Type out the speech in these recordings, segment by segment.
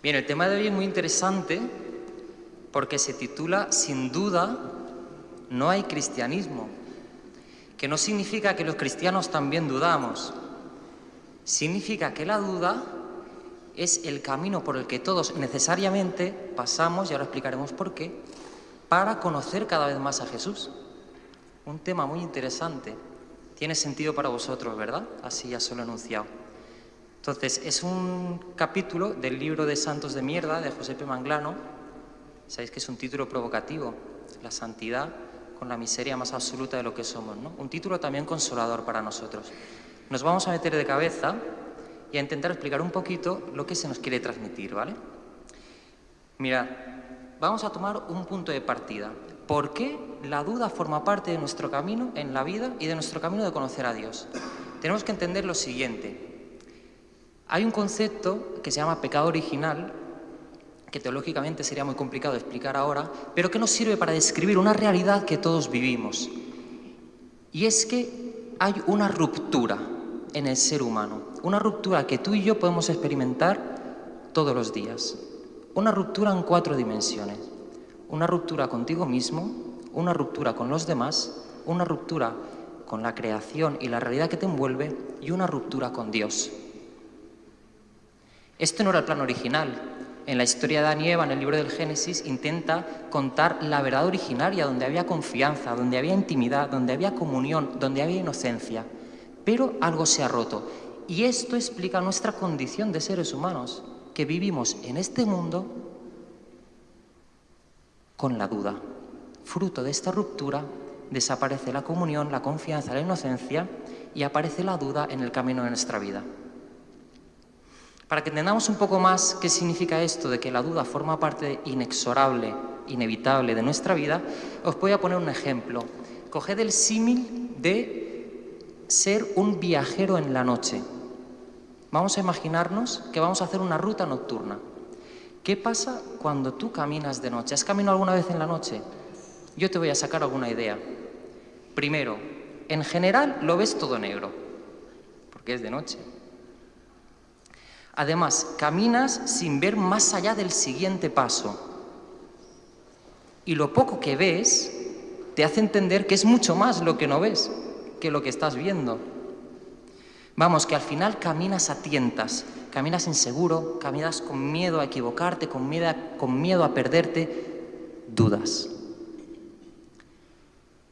Bien, el tema de hoy es muy interesante porque se titula Sin duda no hay cristianismo, que no significa que los cristianos también dudamos, significa que la duda es el camino por el que todos necesariamente pasamos, y ahora explicaremos por qué, para conocer cada vez más a Jesús. Un tema muy interesante. Tiene sentido para vosotros, ¿verdad? Así ya se lo he anunciado. Entonces, es un capítulo del libro de Santos de Mierda de José P. Manglano. Sabéis que es un título provocativo, la santidad con la miseria más absoluta de lo que somos. ¿no? Un título también consolador para nosotros. Nos vamos a meter de cabeza y a intentar explicar un poquito lo que se nos quiere transmitir, ¿vale? Mirad, vamos a tomar un punto de partida. ¿Por qué la duda forma parte de nuestro camino en la vida y de nuestro camino de conocer a Dios? Tenemos que entender lo siguiente. Hay un concepto que se llama pecado original, que teológicamente sería muy complicado explicar ahora, pero que nos sirve para describir una realidad que todos vivimos. Y es que hay una ruptura en el ser humano, una ruptura que tú y yo podemos experimentar todos los días. Una ruptura en cuatro dimensiones. Una ruptura contigo mismo, una ruptura con los demás, una ruptura con la creación y la realidad que te envuelve y una ruptura con Dios. Este no era el plan original. En la historia de Adán y Eva, en el libro del Génesis, intenta contar la verdad originaria, donde había confianza, donde había intimidad, donde había comunión, donde había inocencia. Pero algo se ha roto. Y esto explica nuestra condición de seres humanos, que vivimos en este mundo con la duda. Fruto de esta ruptura desaparece la comunión, la confianza, la inocencia y aparece la duda en el camino de nuestra vida. Para que entendamos un poco más qué significa esto de que la duda forma parte inexorable, inevitable de nuestra vida, os voy a poner un ejemplo. Coged el símil de ser un viajero en la noche. Vamos a imaginarnos que vamos a hacer una ruta nocturna. ¿Qué pasa cuando tú caminas de noche? ¿Has caminado alguna vez en la noche? Yo te voy a sacar alguna idea. Primero, en general lo ves todo negro, porque es de noche. Además, caminas sin ver más allá del siguiente paso. Y lo poco que ves te hace entender que es mucho más lo que no ves que lo que estás viendo. Vamos, que al final caminas a tientas, caminas inseguro, caminas con miedo a equivocarte, con miedo a, con miedo a perderte, dudas.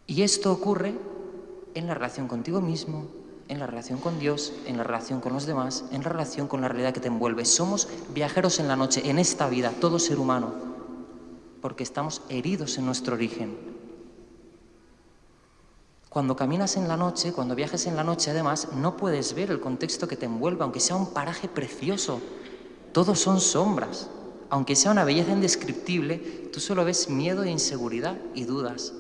Y esto ocurre en la relación contigo mismo, en la relación con Dios, en la relación con los demás, en la relación con la realidad que te envuelve. Somos viajeros en la noche, en esta vida, todo ser humano, porque estamos heridos en nuestro origen. Cuando caminas en la noche, cuando viajes en la noche, además, no puedes ver el contexto que te envuelve, aunque sea un paraje precioso. Todos son sombras. Aunque sea una belleza indescriptible, tú solo ves miedo e inseguridad y dudas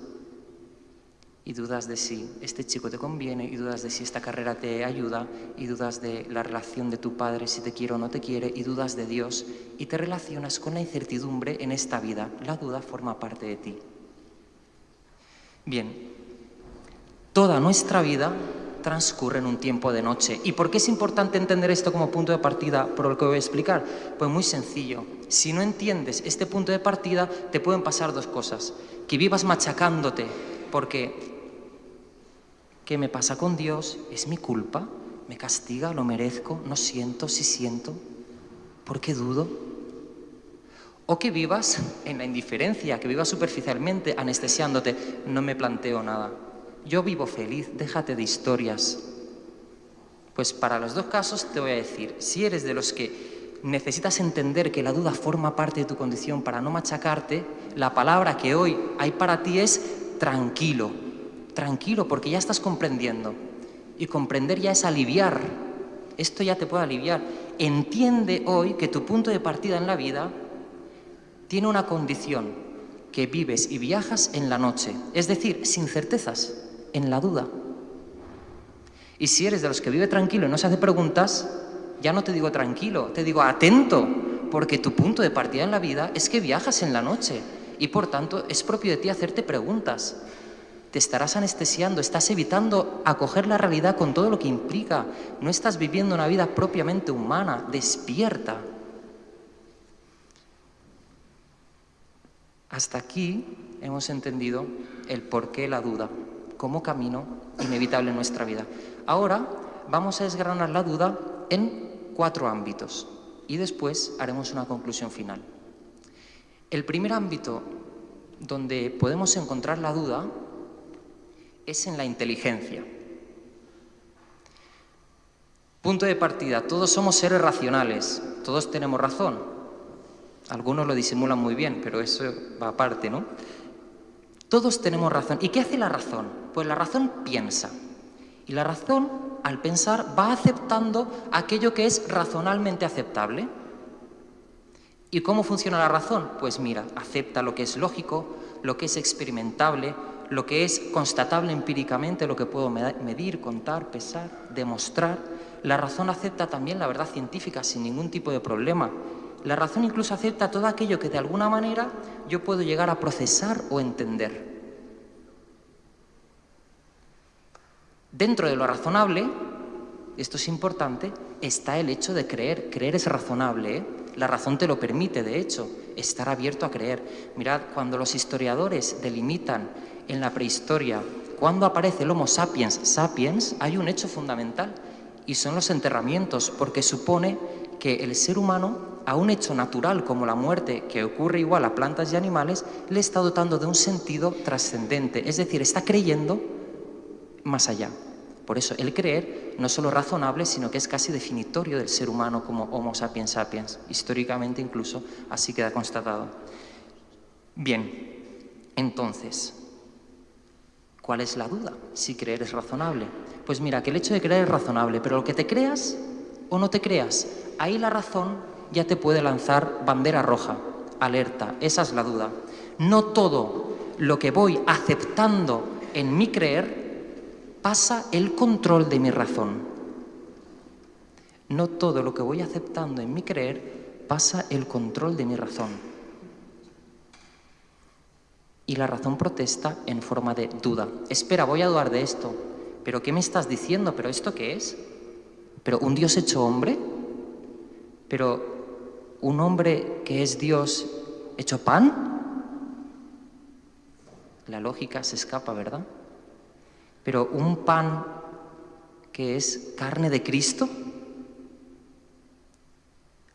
y dudas de si este chico te conviene, y dudas de si esta carrera te ayuda, y dudas de la relación de tu padre, si te quiere o no te quiere, y dudas de Dios, y te relacionas con la incertidumbre en esta vida. La duda forma parte de ti. Bien, toda nuestra vida transcurre en un tiempo de noche. ¿Y por qué es importante entender esto como punto de partida por lo que voy a explicar? Pues muy sencillo. Si no entiendes este punto de partida, te pueden pasar dos cosas. Que vivas machacándote porque ¿Qué me pasa con Dios? ¿Es mi culpa? ¿Me castiga? ¿Lo merezco? ¿No siento? ¿Sí siento? ¿Por qué dudo? O que vivas en la indiferencia, que vivas superficialmente, anestesiándote. No me planteo nada. Yo vivo feliz, déjate de historias. Pues para los dos casos te voy a decir, si eres de los que necesitas entender que la duda forma parte de tu condición para no machacarte, la palabra que hoy hay para ti es tranquilo tranquilo, porque ya estás comprendiendo. Y comprender ya es aliviar. Esto ya te puede aliviar. Entiende hoy que tu punto de partida en la vida tiene una condición, que vives y viajas en la noche, es decir, sin certezas, en la duda. Y si eres de los que vive tranquilo y no se hace preguntas, ya no te digo tranquilo, te digo atento, porque tu punto de partida en la vida es que viajas en la noche y por tanto es propio de ti hacerte preguntas te estarás anestesiando, estás evitando acoger la realidad con todo lo que implica. No estás viviendo una vida propiamente humana, despierta. Hasta aquí hemos entendido el porqué la duda como camino inevitable en nuestra vida. Ahora vamos a desgranar la duda en cuatro ámbitos y después haremos una conclusión final. El primer ámbito donde podemos encontrar la duda es en la inteligencia. Punto de partida, todos somos seres racionales, todos tenemos razón. Algunos lo disimulan muy bien, pero eso va aparte, ¿no? Todos tenemos razón. ¿Y qué hace la razón? Pues la razón piensa. Y la razón, al pensar, va aceptando aquello que es razonalmente aceptable. ¿Y cómo funciona la razón? Pues mira, acepta lo que es lógico, lo que es experimentable, lo que es constatable empíricamente, lo que puedo medir, contar, pesar, demostrar. La razón acepta también la verdad científica sin ningún tipo de problema. La razón incluso acepta todo aquello que de alguna manera yo puedo llegar a procesar o entender. Dentro de lo razonable, esto es importante, está el hecho de creer. Creer es razonable, ¿eh? la razón te lo permite, de hecho, estar abierto a creer. Mirad, cuando los historiadores delimitan en la prehistoria cuando aparece el Homo sapiens sapiens, hay un hecho fundamental y son los enterramientos, porque supone que el ser humano a un hecho natural como la muerte, que ocurre igual a plantas y animales, le está dotando de un sentido trascendente, es decir, está creyendo más allá. Por eso el creer no es solo razonable, sino que es casi definitorio del ser humano como Homo sapiens sapiens, históricamente incluso así queda constatado. Bien, entonces, ¿cuál es la duda? Si creer es razonable. Pues mira, que el hecho de creer es razonable, pero lo que te creas o no te creas, ahí la razón ya te puede lanzar bandera roja, alerta, esa es la duda. No todo lo que voy aceptando en mi creer pasa el control de mi razón. No todo lo que voy aceptando en mi creer pasa el control de mi razón. Y la razón protesta en forma de duda. Espera, voy a dudar de esto. ¿Pero qué me estás diciendo? ¿Pero esto qué es? ¿Pero un Dios hecho hombre? ¿Pero un hombre que es Dios hecho pan? La lógica se escapa, ¿verdad? Pero un pan que es carne de Cristo,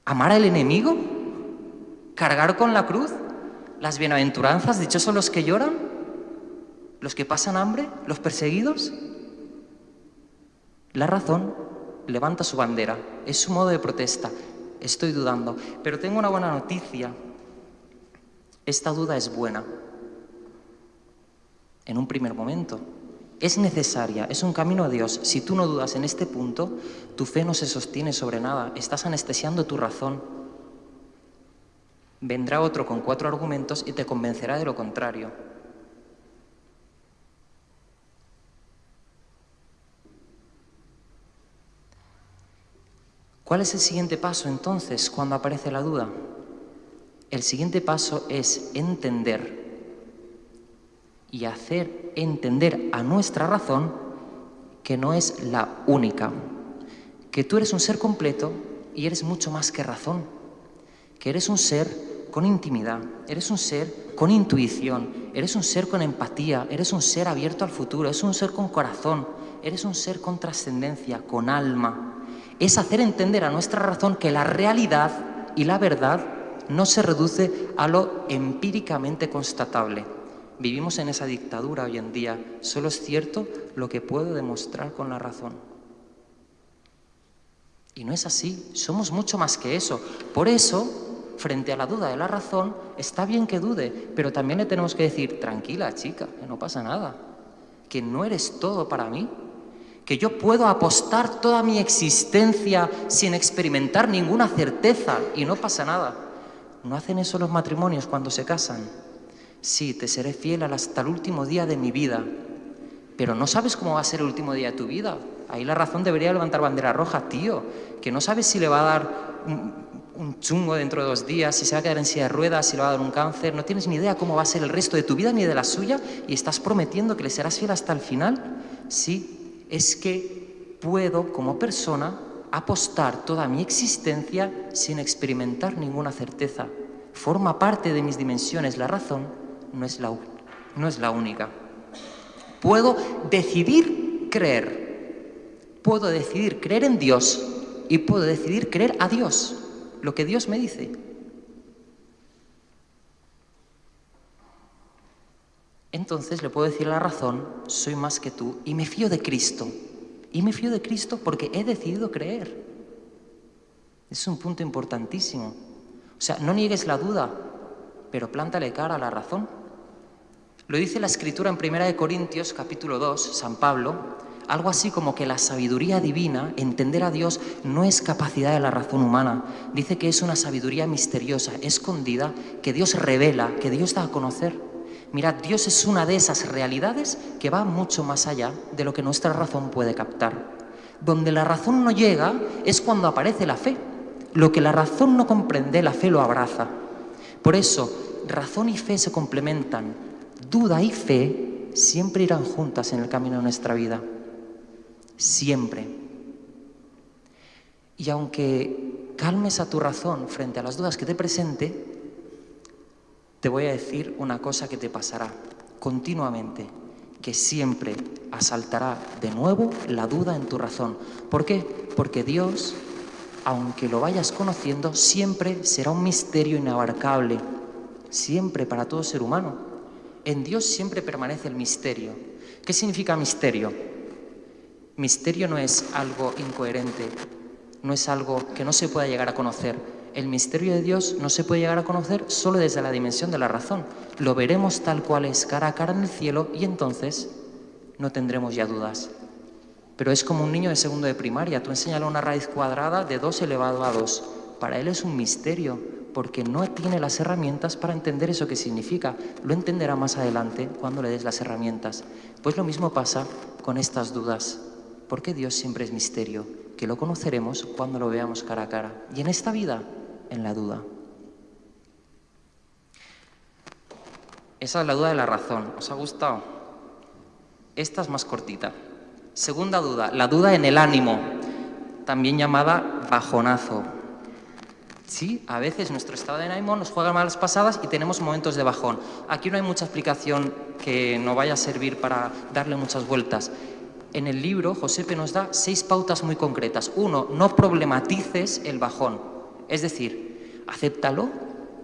amar al enemigo, cargar con la cruz, las bienaventuranzas, dichosos los que lloran, los que pasan hambre, los perseguidos. La razón levanta su bandera, es su modo de protesta, estoy dudando. Pero tengo una buena noticia. Esta duda es buena. En un primer momento. Es necesaria, es un camino a Dios. Si tú no dudas en este punto, tu fe no se sostiene sobre nada. Estás anestesiando tu razón. Vendrá otro con cuatro argumentos y te convencerá de lo contrario. ¿Cuál es el siguiente paso entonces cuando aparece la duda? El siguiente paso es entender y hacer entender a nuestra razón que no es la única, que tú eres un ser completo y eres mucho más que razón, que eres un ser con intimidad, eres un ser con intuición, eres un ser con empatía, eres un ser abierto al futuro, eres un ser con corazón, eres un ser con trascendencia, con alma, es hacer entender a nuestra razón que la realidad y la verdad no se reduce a lo empíricamente constatable. Vivimos en esa dictadura hoy en día. Solo es cierto lo que puedo demostrar con la razón. Y no es así. Somos mucho más que eso. Por eso, frente a la duda de la razón, está bien que dude, pero también le tenemos que decir, tranquila chica, que no pasa nada, que no eres todo para mí, que yo puedo apostar toda mi existencia sin experimentar ninguna certeza y no pasa nada. ¿No hacen eso los matrimonios cuando se casan? Sí, te seré fiel hasta el último día de mi vida, pero no sabes cómo va a ser el último día de tu vida. Ahí la razón debería levantar bandera roja, tío, que no sabes si le va a dar un, chungo dentro de dos días, si se va a quedar en silla de ruedas, si le va a dar un cáncer, no tienes ni idea cómo va a ser el resto de tu vida ni de la suya y estás prometiendo que le serás fiel hasta el final. Sí, es que puedo como persona apostar toda mi existencia sin experimentar ninguna certeza. Forma parte de mis dimensiones la razón no es la, no es la única. Puedo decidir creer. Puedo decidir creer en Dios y puedo decidir creer a Dios, lo que Dios me dice. Entonces le puedo decir la razón, soy más que tú y me fío de Cristo. Y me fío de Cristo porque he decidido creer. Es un punto importantísimo. O sea, no niegues la duda, pero plántale cara a la razón. Lo dice la escritura en 1 Corintios capítulo 2, San Pablo, algo así como que la sabiduría divina, entender a Dios, no es capacidad de la razón humana. Dice que es una sabiduría misteriosa, escondida, que Dios revela, que Dios da a conocer. Mirad, Dios es una de esas realidades que va mucho más allá de lo que nuestra razón puede captar. Donde la razón no llega es cuando aparece la fe. Lo que la razón no comprende, la fe lo abraza. Por eso, razón y fe se complementan. Duda y fe siempre irán juntas en el camino de nuestra vida. Siempre. Y aunque calmes a tu razón frente a las dudas que te presente, te voy a decir una cosa que te pasará continuamente, que siempre asaltará de nuevo la duda en tu razón. ¿Por qué? Porque Dios, aunque lo vayas conociendo, siempre será un misterio inabarcable, siempre para todo ser humano. En Dios siempre permanece el misterio. ¿Qué significa misterio? Misterio no es algo incoherente, no es algo que no se pueda llegar a conocer, el misterio de Dios no se puede llegar a conocer solo desde la dimensión de la razón. Lo veremos tal cual es cara a cara en el cielo y entonces no tendremos ya dudas. Pero es como un niño de segundo de primaria. Tú enseñale una raíz cuadrada de 2 elevado a 2. Para él es un misterio porque no tiene las herramientas para entender eso que significa. Lo entenderá más adelante cuando le des las herramientas. Pues lo mismo pasa con estas dudas. Porque Dios siempre es misterio, que lo conoceremos cuando lo veamos cara a cara. Y en esta vida en la duda. Esa es la duda de la razón. ¿Os ha gustado? Esta es más cortita. Segunda duda, la duda en el ánimo, también llamada bajonazo. Sí, a veces nuestro estado de ánimo nos juega malas pasadas y tenemos momentos de bajón. Aquí no hay mucha explicación que no vaya a servir para darle muchas vueltas. En el libro, Josepe nos da seis pautas muy concretas. Uno, no problematices el bajón. Es decir, acéptalo,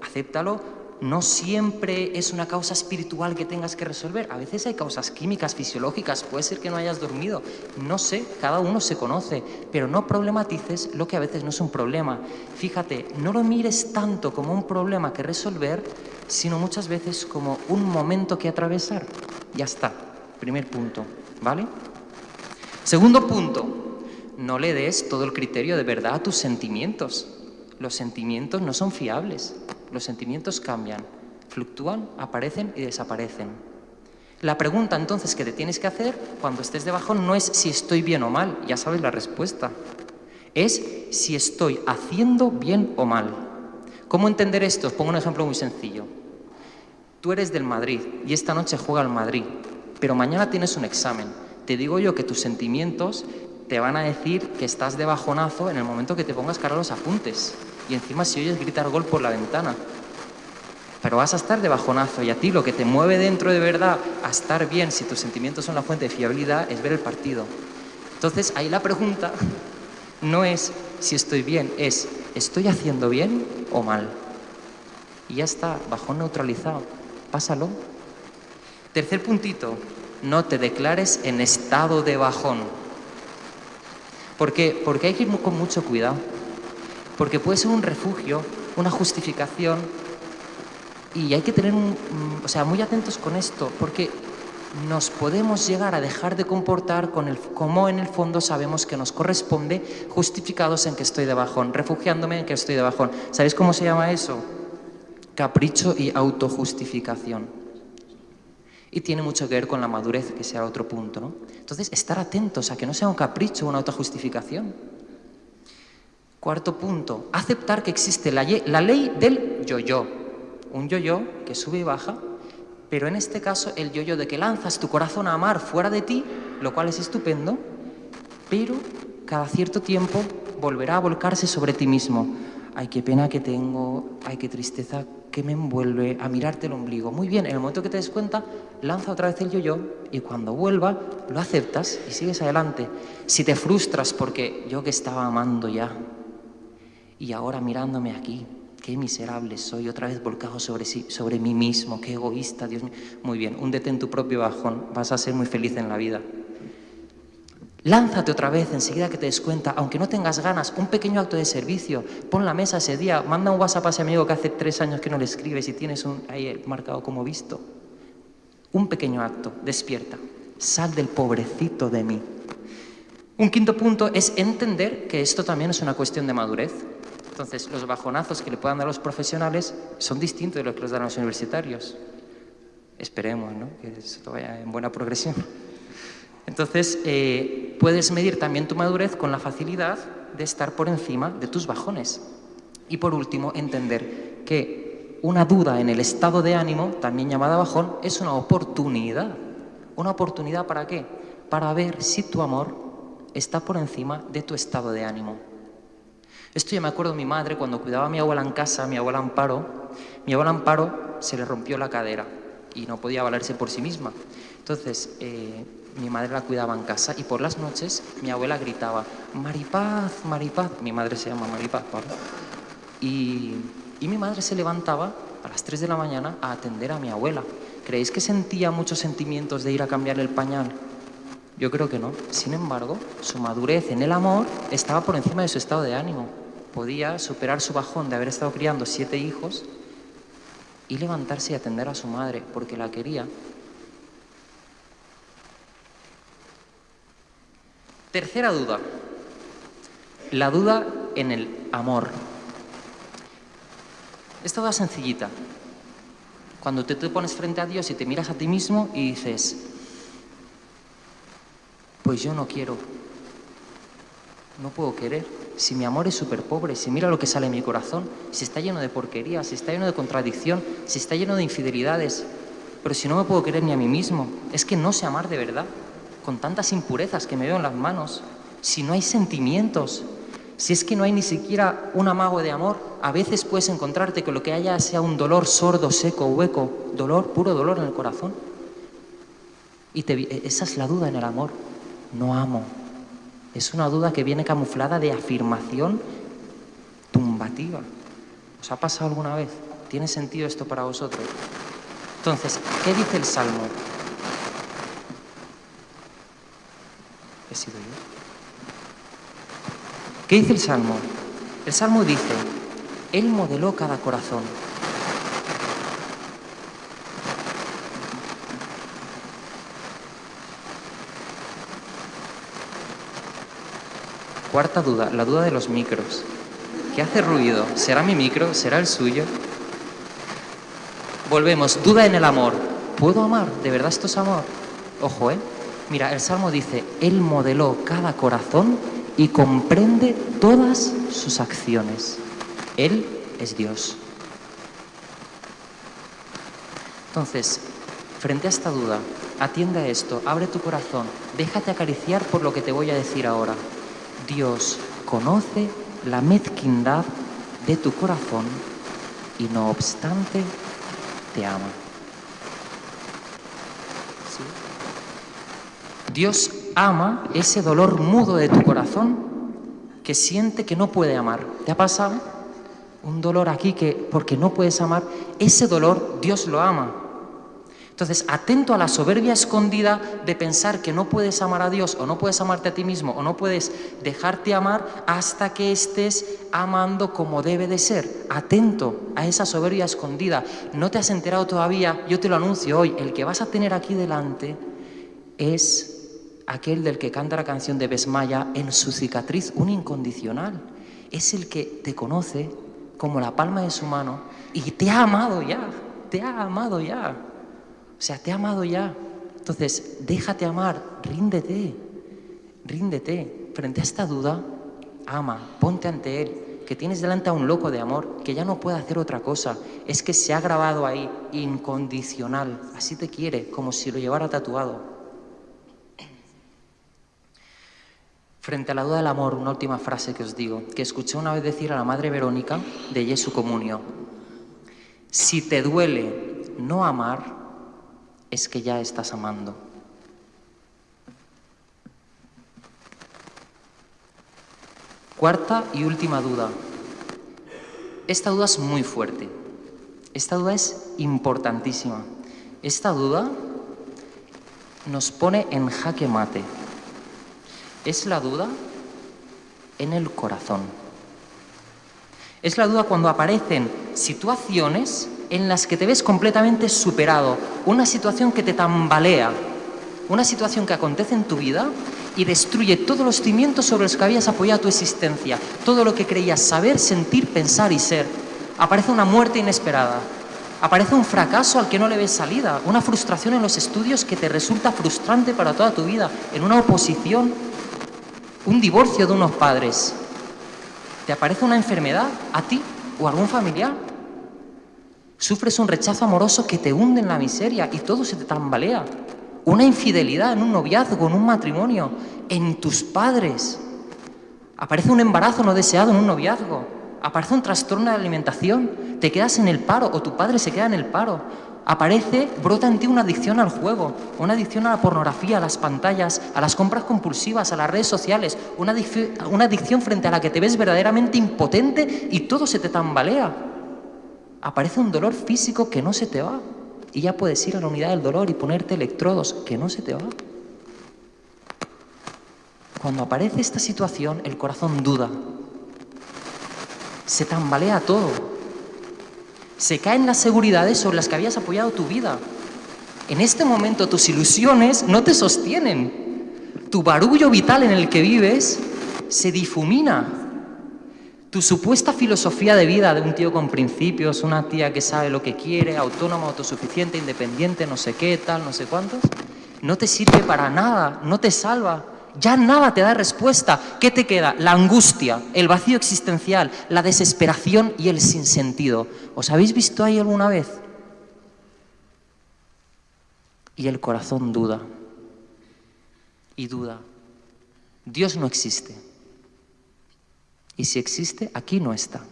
acéptalo, no siempre es una causa espiritual que tengas que resolver. A veces hay causas químicas, fisiológicas, puede ser que no hayas dormido, no sé, cada uno se conoce, pero no problematices lo que a veces no es un problema. Fíjate, no lo mires tanto como un problema que resolver, sino muchas veces como un momento que atravesar. Ya está, primer punto, ¿vale? Segundo punto, no le des todo el criterio de verdad a tus sentimientos. Los sentimientos no son fiables, los sentimientos cambian, fluctúan, aparecen y desaparecen. La pregunta entonces que te tienes que hacer cuando estés debajo no es si estoy bien o mal, ya sabes la respuesta. Es si estoy haciendo bien o mal. ¿Cómo entender esto? Os pongo un ejemplo muy sencillo. Tú eres del Madrid y esta noche juega el Madrid, pero mañana tienes un examen. Te digo yo que tus sentimientos te van a decir que estás de bajonazo en el momento que te pongas cara a los apuntes. Y encima si oyes gritar gol por la ventana. Pero vas a estar de bajonazo y a ti lo que te mueve dentro de verdad a estar bien, si tus sentimientos son la fuente de fiabilidad, es ver el partido. Entonces ahí la pregunta no es si estoy bien, es ¿estoy haciendo bien o mal? Y ya está, bajón neutralizado. Pásalo. Tercer puntito, no te declares en estado de bajón. ¿Por qué? Porque hay que ir con mucho cuidado. Porque puede ser un refugio, una justificación, y hay que tener un, mm, o sea, muy atentos con esto, porque nos podemos llegar a dejar de comportar con el, como en el fondo sabemos que nos corresponde, justificados en que estoy de bajón, refugiándome en que estoy de bajón. ¿Sabéis cómo se llama eso? Capricho y autojustificación. Y tiene mucho que ver con la madurez, que sea otro punto. ¿no? Entonces, estar atentos a que no sea un capricho o una autojustificación. Cuarto punto, aceptar que existe la, la ley del yo-yo. Un yo-yo que sube y baja, pero en este caso el yo-yo de que lanzas tu corazón a amar fuera de ti, lo cual es estupendo, pero cada cierto tiempo volverá a volcarse sobre ti mismo. ay, qué pena que tengo, ay, qué tristeza que me envuelve, a mirarte el ombligo. Muy bien, en el momento que te des cuenta, lanza otra vez el yo-yo y cuando vuelva, lo aceptas y sigues adelante. Si te frustras porque yo que estaba amando ya y ahora mirándome aquí, qué miserable soy, otra vez volcado sobre, sí, sobre mí mismo, qué egoísta, Dios mío. Muy bien, húndete en tu propio bajón, vas a ser muy feliz en la vida. Lánzate otra vez enseguida que te des cuenta, aunque no tengas ganas, un pequeño acto de servicio. Pon la mesa ese día, manda un WhatsApp a ese amigo que hace tres años que no le escribes y tienes un, ahí marcado como visto. Un pequeño acto, despierta. Sal del pobrecito de mí. Un quinto punto es entender que esto también es una cuestión de madurez. Entonces, los bajonazos que le puedan dar los profesionales son distintos de los que los dan los universitarios. Esperemos, ¿no? Que esto vaya en buena progresión. Entonces, eh, puedes medir también tu madurez con la facilidad de estar por encima de tus bajones. Y por último, entender que una duda en el estado de ánimo, también llamada bajón, es una oportunidad. ¿Una oportunidad para qué? Para ver si tu amor está por encima de tu estado de ánimo. Esto yo me acuerdo de mi madre cuando cuidaba a mi abuela en casa, mi abuela Amparo. Mi abuela Amparo se le rompió la cadera y no podía valerse por sí misma. Entonces, eh, mi madre la cuidaba en casa y por las noches mi abuela gritaba, Maripaz, Maripaz, mi madre se llama Maripaz, ¿vale? Y, y mi madre se levantaba a las 3 de la mañana a atender a mi abuela. ¿Creéis que sentía muchos sentimientos de ir a cambiar el pañal? Yo creo que no. Sin embargo, su madurez en el amor estaba por encima de su estado de ánimo. Podía superar su bajón de haber estado criando siete hijos y levantarse y atender a su madre porque la quería Tercera duda, la duda en el amor. Esta duda sencillita. Cuando te, te pones frente a Dios y te miras a ti mismo y dices, pues yo no quiero, no puedo querer. Si mi amor es súper pobre, si mira lo que sale en mi corazón, si está lleno de porquería, si está lleno de contradicción, si está lleno de infidelidades, pero si no me puedo querer ni a mí mismo, es que no sé amar de verdad con tantas impurezas que me veo en las manos, si no hay sentimientos, si es que no hay ni siquiera un amago de amor, a veces puedes encontrarte que lo que haya sea un dolor sordo, seco, hueco, dolor, puro dolor en el corazón. Y esa es la duda en el amor. No amo. Es una duda que viene camuflada de afirmación tumbativa. ¿Os ha pasado alguna vez? ¿Tiene sentido esto para vosotros? Entonces, ¿qué dice el Salmo? ¿Qué dice el Salmo? El Salmo dice, Él modeló cada corazón. Cuarta duda, la duda de los micros. ¿Qué hace ruido? ¿Será mi micro? ¿Será el suyo? Volvemos, duda en el amor. ¿Puedo amar? ¿De verdad esto es amor? Ojo, ¿eh? Mira, el Salmo dice, Él modeló cada corazón y comprende todas sus acciones. Él es Dios. Entonces, frente a esta duda, atiende a esto, abre tu corazón, déjate acariciar por lo que te voy a decir ahora. Dios conoce la mezquindad de tu corazón y no obstante te ama. Dios ama ese dolor mudo de tu corazón que siente que no puede amar. ¿Te ha pasado? Un dolor aquí que porque no puedes amar, ese dolor Dios lo ama. Entonces, atento a la soberbia escondida de pensar que no puedes amar a Dios o no puedes amarte a ti mismo o no puedes dejarte amar hasta que estés amando como debe de ser. Atento a esa soberbia escondida. No te has enterado todavía, yo te lo anuncio hoy, el que vas a tener aquí delante es aquel del que canta la canción de Besmaya, en su cicatriz un incondicional. Es el que te conoce como la palma de su mano y te ha amado ya, te ha amado ya. O sea, te ha amado ya. Entonces, déjate amar, ríndete, ríndete. Frente a esta duda, ama, ponte ante Él, que tienes delante a un loco de amor, que ya no puede hacer otra cosa. Es que se ha grabado ahí, incondicional. Así te quiere, como si lo llevara tatuado. Frente a la duda del amor, una última frase que os digo, que escuché una vez decir a la Madre Verónica de Jesu Comunio. Si te duele no amar, es que ya estás amando. Cuarta y última duda. Esta duda es muy fuerte. Esta duda es importantísima. Esta duda nos pone en jaque mate. Es la duda en el corazón. Es la duda cuando aparecen situaciones en las que te ves completamente superado, una situación que te tambalea, una situación que acontece en tu vida y destruye todos los cimientos sobre los que habías apoyado tu existencia, todo lo que creías saber, sentir, pensar y ser. Aparece una muerte inesperada, aparece un fracaso al que no le ves salida, una frustración en los estudios que te resulta frustrante para toda tu vida, en una oposición un divorcio de unos padres, te aparece una enfermedad a ti o a algún familiar, sufres un rechazo amoroso que te hunde en la miseria y todo se te tambalea, una infidelidad en un noviazgo, en un matrimonio, en tus padres, aparece un embarazo no deseado en un noviazgo, aparece un trastorno de alimentación, te quedas en el paro o tu padre se queda en el paro, aparece, brota en ti una adicción al juego, una adicción a la pornografía, a las pantallas, a las compras compulsivas, a las redes sociales, una, adicción frente a la que te ves verdaderamente impotente y todo se te tambalea. Aparece un dolor físico que no se te va y ya puedes ir a la unidad del dolor y ponerte electrodos que no se te va. Cuando aparece esta situación, el corazón duda, se tambalea todo, se caen las seguridades sobre las que habías apoyado tu vida. En este momento tus ilusiones no te sostienen. Tu barullo vital en el que vives se difumina. Tu supuesta filosofía de vida de un tío con principios, una tía que sabe lo que quiere, autónoma, autosuficiente, independiente, no sé qué, tal, no sé cuántos, no te sirve para nada, no te salva. Ya nada te da respuesta. ¿Qué te queda? La angustia, el vacío existencial, la desesperación y el sinsentido. ¿Os habéis visto ahí alguna vez? Y el corazón duda. Y duda. Dios no existe. Y si existe, aquí no está.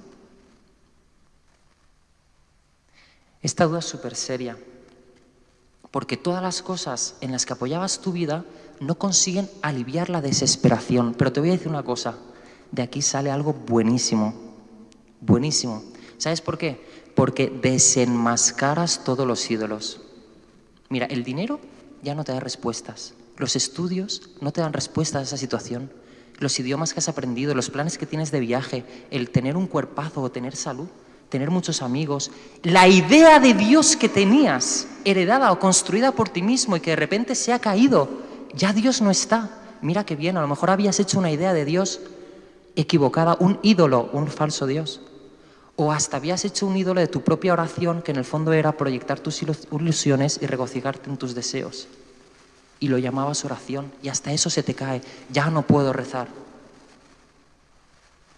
Esta duda es súper seria porque todas las cosas en las que apoyabas tu vida no consiguen aliviar la desesperación. Pero te voy a decir una cosa, de aquí sale algo buenísimo, buenísimo. ¿Sabes por qué? Porque desenmascaras todos los ídolos. Mira, el dinero ya no te da respuestas, los estudios no te dan respuestas a esa situación, los idiomas que has aprendido, los planes que tienes de viaje, el tener un cuerpazo o tener salud, tener muchos amigos, la idea de Dios que tenías, heredada o construida por ti mismo y que de repente se ha caído, ya Dios no está. Mira qué bien, a lo mejor habías hecho una idea de Dios equivocada, un ídolo, un falso Dios. O hasta habías hecho un ídolo de tu propia oración que en el fondo era proyectar tus ilusiones y regocijarte en tus deseos. Y lo llamabas oración y hasta eso se te cae. Ya no puedo rezar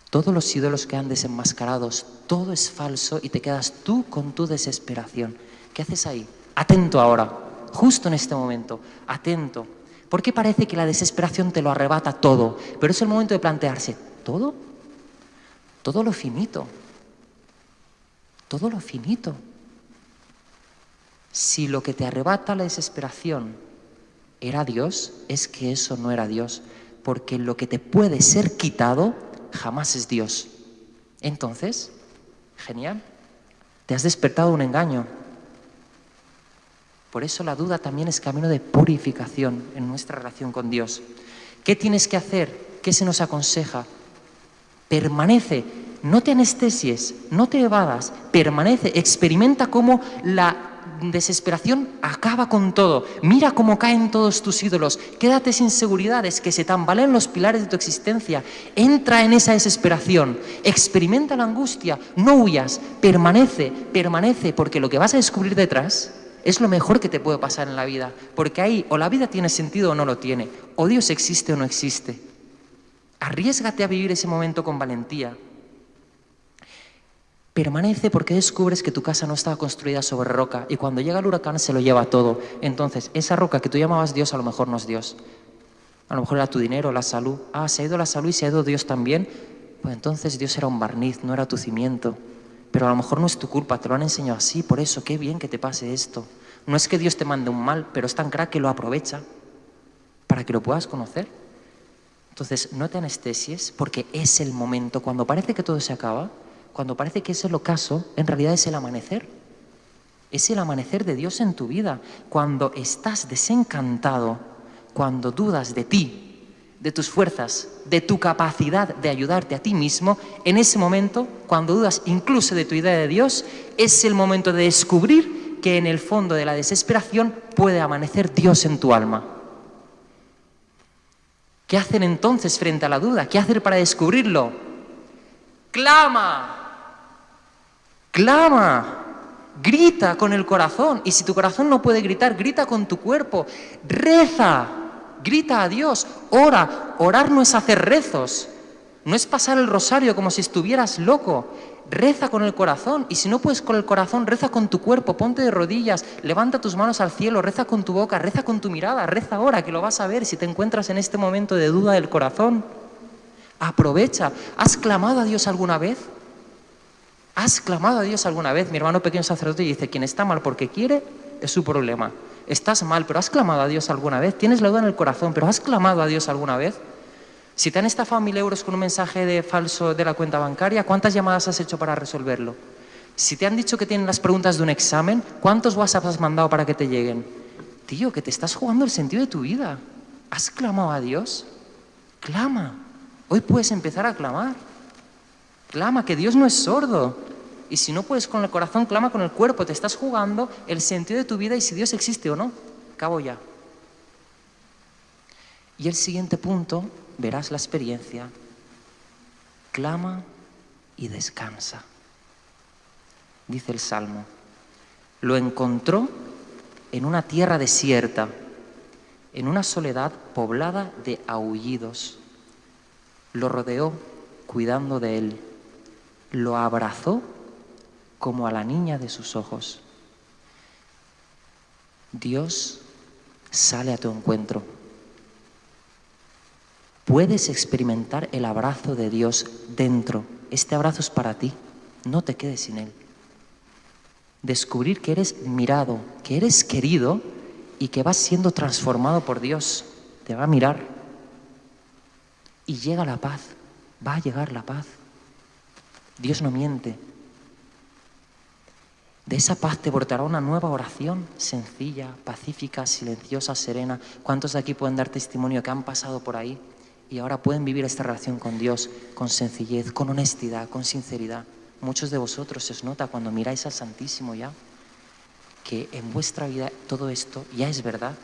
todos los ídolos quedan desenmascarados, todo es falso y te quedas tú con tu desesperación. ¿Qué haces ahí? Atento ahora, justo en este momento, atento. Porque parece que la desesperación te lo arrebata todo, pero es el momento de plantearse, ¿todo? Todo lo finito. Todo lo finito. Si lo que te arrebata la desesperación era Dios, es que eso no era Dios, porque lo que te puede ser quitado jamás es Dios. Entonces, genial, te has despertado un engaño. Por eso la duda también es camino de purificación en nuestra relación con Dios. ¿Qué tienes que hacer? ¿Qué se nos aconseja? Permanece, no te anestesies, no te evadas, permanece, experimenta cómo la desesperación acaba con todo. Mira cómo caen todos tus ídolos. Quédate sin seguridades, que se tambalean los pilares de tu existencia. Entra en esa desesperación. Experimenta la angustia. No huyas. Permanece, permanece, porque lo que vas a descubrir detrás es lo mejor que te puede pasar en la vida. Porque ahí o la vida tiene sentido o no lo tiene. O Dios existe o no existe. Arriesgate a vivir ese momento con valentía. Permanece porque descubres que tu casa no estaba construida sobre roca y cuando llega el huracán se lo lleva todo. Entonces, esa roca que tú llamabas Dios a lo mejor no es Dios. A lo mejor era tu dinero, la salud. Ah, se ha ido la salud y se ha ido Dios también. Pues entonces Dios era un barniz, no era tu cimiento. Pero a lo mejor no es tu culpa, te lo han enseñado así, por eso, qué bien que te pase esto. No es que Dios te mande un mal, pero es tan crack que lo aprovecha para que lo puedas conocer. Entonces, no te anestesies porque es el momento, cuando parece que todo se acaba, cuando parece que es el ocaso, en realidad es el amanecer. Es el amanecer de Dios en tu vida. Cuando estás desencantado, cuando dudas de ti, de tus fuerzas, de tu capacidad de ayudarte a ti mismo, en ese momento, cuando dudas incluso de tu idea de Dios, es el momento de descubrir que en el fondo de la desesperación puede amanecer Dios en tu alma. ¿Qué hacen entonces frente a la duda? ¿Qué hacer para descubrirlo? Clama, clama, grita con el corazón. Y si tu corazón no puede gritar, grita con tu cuerpo. Reza, grita a Dios, ora. Orar no es hacer rezos, no es pasar el rosario como si estuvieras loco. Reza con el corazón y si no puedes con el corazón, reza con tu cuerpo, ponte de rodillas, levanta tus manos al cielo, reza con tu boca, reza con tu mirada, reza ahora que lo vas a ver si te encuentras en este momento de duda del corazón. Aprovecha. ¿Has clamado a Dios alguna vez? ¿Has clamado a Dios alguna vez? Mi hermano pequeño sacerdote dice, quien está mal porque quiere es su problema. Estás mal, pero ¿has clamado a Dios alguna vez? Tienes la duda en el corazón, pero ¿has clamado a Dios alguna vez? Si te han estafado mil euros con un mensaje de falso de la cuenta bancaria, ¿cuántas llamadas has hecho para resolverlo? Si te han dicho que tienen las preguntas de un examen, ¿cuántos WhatsApp has mandado para que te lleguen? Tío, que te estás jugando el sentido de tu vida. ¿Has clamado a Dios? Clama. Hoy puedes empezar a clamar. Clama, que Dios no es sordo. Y si no puedes con el corazón, clama con el cuerpo. Te estás jugando el sentido de tu vida y si Dios existe o no. Cabo ya. Y el siguiente punto verás la experiencia, clama y descansa. Dice el Salmo, lo encontró en una tierra desierta, en una soledad poblada de aullidos. Lo rodeó cuidando de él, lo abrazó como a la niña de sus ojos. Dios sale a tu encuentro puedes experimentar el abrazo de Dios dentro. Este abrazo es para ti, no te quedes sin Él. Descubrir que eres mirado, que eres querido y que vas siendo transformado por Dios. Te va a mirar. Y llega la paz, va a llegar la paz. Dios no miente. De esa paz te brotará una nueva oración, sencilla, pacífica, silenciosa, serena. ¿Cuántos de aquí pueden dar testimonio que han pasado por ahí? y ahora pueden vivir esta relación con Dios con sencillez, con honestidad, con sinceridad. Muchos de vosotros se os nota cuando miráis al Santísimo ya que en vuestra vida todo esto ya es verdad.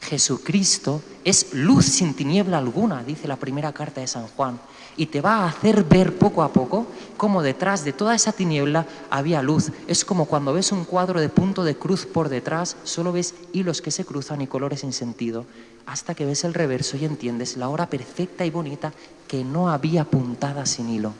Jesucristo es luz sin tiniebla alguna, dice la primera carta de San Juan, y te va a hacer ver poco a poco cómo detrás de toda esa tiniebla había luz. Es como cuando ves un cuadro de punto de cruz por detrás, solo ves hilos que se cruzan y colores sin sentido hasta que ves el reverso y entiendes la hora perfecta y bonita que no había puntada sin hilo.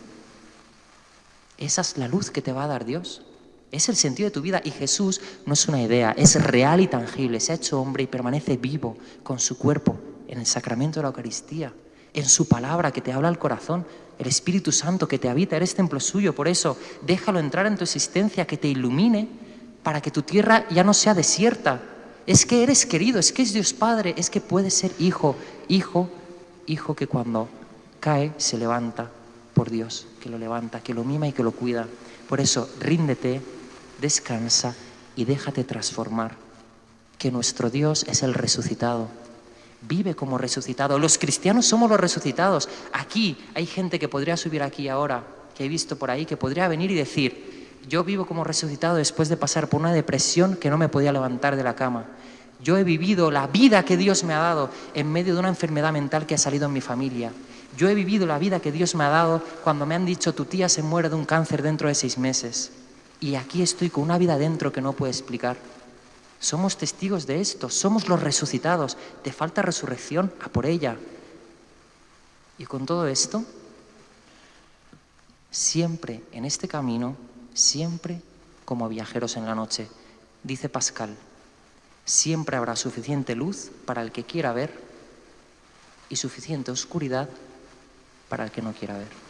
Esa es la luz que te va a dar Dios. Es el sentido de tu vida y Jesús no es una idea, es real y tangible. Se ha hecho hombre y permanece vivo con su cuerpo en el sacramento de la Eucaristía, en su palabra que te habla al corazón, el Espíritu Santo que te habita, eres templo suyo. Por eso déjalo entrar en tu existencia, que te ilumine para que tu tierra ya no sea desierta, es que eres querido, es que es Dios Padre, es que puedes ser hijo, hijo, hijo que cuando cae se levanta por Dios, que lo levanta, que lo mima y que lo cuida. Por eso, ríndete, descansa y déjate transformar, que nuestro Dios es el resucitado. Vive como resucitado. Los cristianos somos los resucitados. Aquí hay gente que podría subir aquí ahora, que he visto por ahí, que podría venir y decir, yo vivo como resucitado después de pasar por una depresión que no me podía levantar de la cama. Yo he vivido la vida que Dios me ha dado en medio de una enfermedad mental que ha salido en mi familia. Yo he vivido la vida que Dios me ha dado cuando me han dicho tu tía se muere de un cáncer dentro de seis meses. Y aquí estoy con una vida dentro que no puedo explicar. Somos testigos de esto, somos los resucitados. Te falta resurrección, a por ella. Y con todo esto, siempre en este camino siempre como viajeros en la noche. Dice Pascal, siempre habrá suficiente luz para el que quiera ver y suficiente oscuridad para el que no quiera ver.